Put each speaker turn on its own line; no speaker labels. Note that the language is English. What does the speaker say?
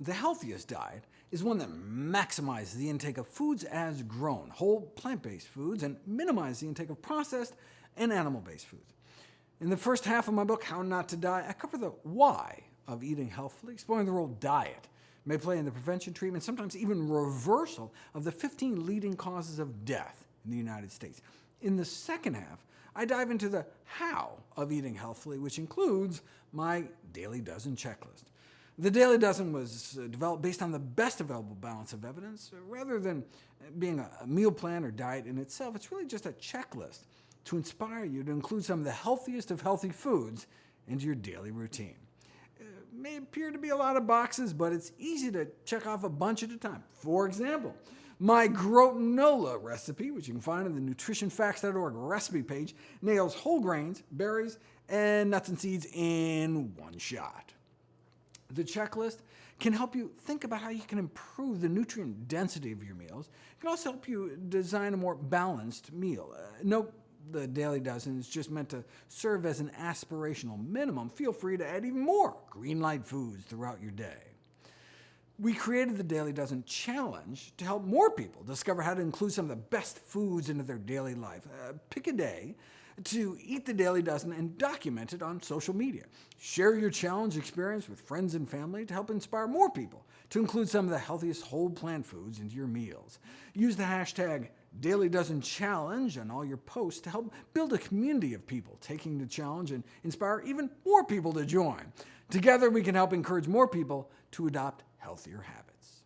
the healthiest diet is one that maximizes the intake of foods as grown, whole plant-based foods, and minimizes the intake of processed and animal-based foods. In the first half of my book, How Not to Die, I cover the why of eating healthfully, exploring the role diet may play in the prevention, treatment, sometimes even reversal of the 15 leading causes of death in the United States. In the second half, I dive into the how of eating healthfully, which includes my Daily Dozen checklist. The Daily Dozen was uh, developed based on the best available balance of evidence. Uh, rather than being a meal plan or diet in itself, it's really just a checklist to inspire you to include some of the healthiest of healthy foods into your daily routine. It uh, may appear to be a lot of boxes, but it's easy to check off a bunch at a time. For example, my grotinola recipe, which you can find on the nutritionfacts.org recipe page, nails whole grains, berries, and nuts and seeds in one shot. The checklist can help you think about how you can improve the nutrient density of your meals. It can also help you design a more balanced meal. Uh, note the Daily Dozen is just meant to serve as an aspirational minimum. Feel free to add even more green light foods throughout your day. We created the Daily Dozen Challenge to help more people discover how to include some of the best foods into their daily life. Uh, pick a day to eat the Daily Dozen and document it on social media. Share your challenge experience with friends and family to help inspire more people to include some of the healthiest whole plant foods into your meals. Use the hashtag Daily Dozen Challenge on all your posts to help build a community of people taking the challenge and inspire even more people to join. Together we can help encourage more people to adopt healthier habits.